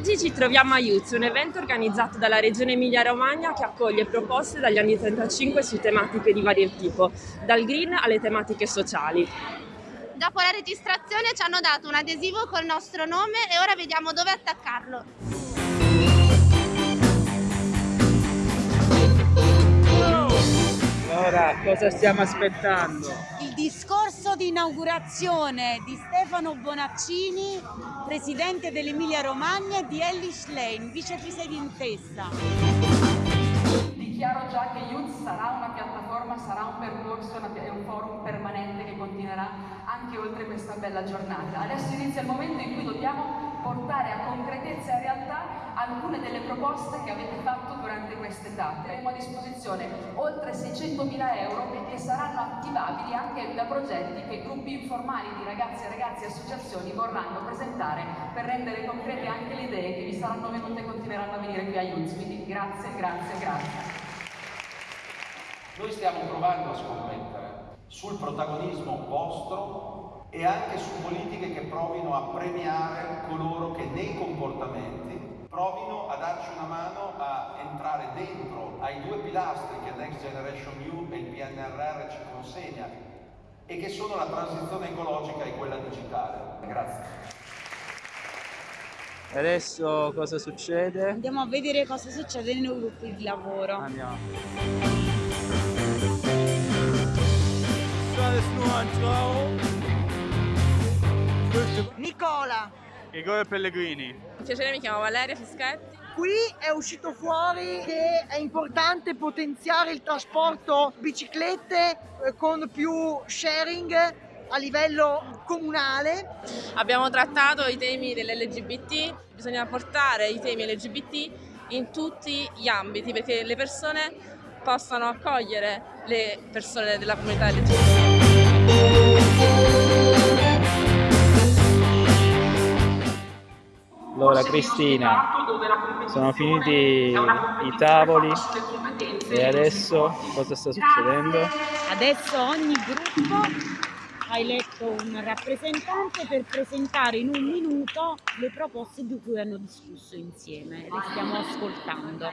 Oggi ci troviamo a Youth, un evento organizzato dalla Regione Emilia-Romagna che accoglie proposte dagli anni 35 su tematiche di vario tipo, dal green alle tematiche sociali. Dopo la registrazione ci hanno dato un adesivo col nostro nome e ora vediamo dove attaccarlo. Allora, cosa stiamo aspettando? Il discorso di inaugurazione di Stefano Bonaccini, presidente dell'Emilia Romagna e di Ellis Lane, vicepresidentessa. Dichiaro già che Youth sarà una piattaforma, sarà un percorso e un forum permanente che continuerà anche oltre questa bella giornata. Adesso inizia il momento in cui dobbiamo portare a concretezza e realtà alcune delle proposte che avete fatto durante queste tappe. Avremo a disposizione oltre 600.000 euro che saranno attivabili anche da progetti che gruppi informali di ragazzi e ragazze e associazioni vorranno presentare per rendere concrete anche le idee che vi saranno venute e continueranno a venire qui a Youth. Quindi grazie, grazie, grazie. Noi stiamo provando a scommettere sul protagonismo vostro e anche su politiche che provino a premiare coloro che nei comportamenti provino a darci una mano a entrare dentro ai due pilastri che Next Generation EU e il PNRR ci consegna e che sono la transizione ecologica e quella digitale. Grazie. E adesso cosa succede? Andiamo a vedere cosa succede nei gruppi di lavoro. Andiamo. Nicola, Igor Pellegrini. Piacere, mi chiamo Valeria Fischetti. qui è uscito fuori che è importante potenziare il trasporto biciclette eh, con più sharing a livello comunale. Abbiamo trattato i temi dell'LGBT, bisogna portare i temi LGBT in tutti gli ambiti perché le persone possano accogliere le persone della comunità LGBT. Allora Cristina, sono finiti i tavoli e adesso cosa sta succedendo? Adesso ogni gruppo ha eletto un rappresentante per presentare in un minuto le proposte di cui hanno discusso insieme. Le stiamo ascoltando.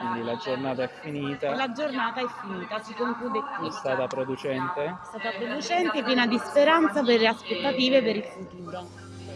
Quindi la giornata è finita, La giornata è finita, si conclude qui. è stata producente. È stata producente, piena di speranza per le aspettative per il futuro.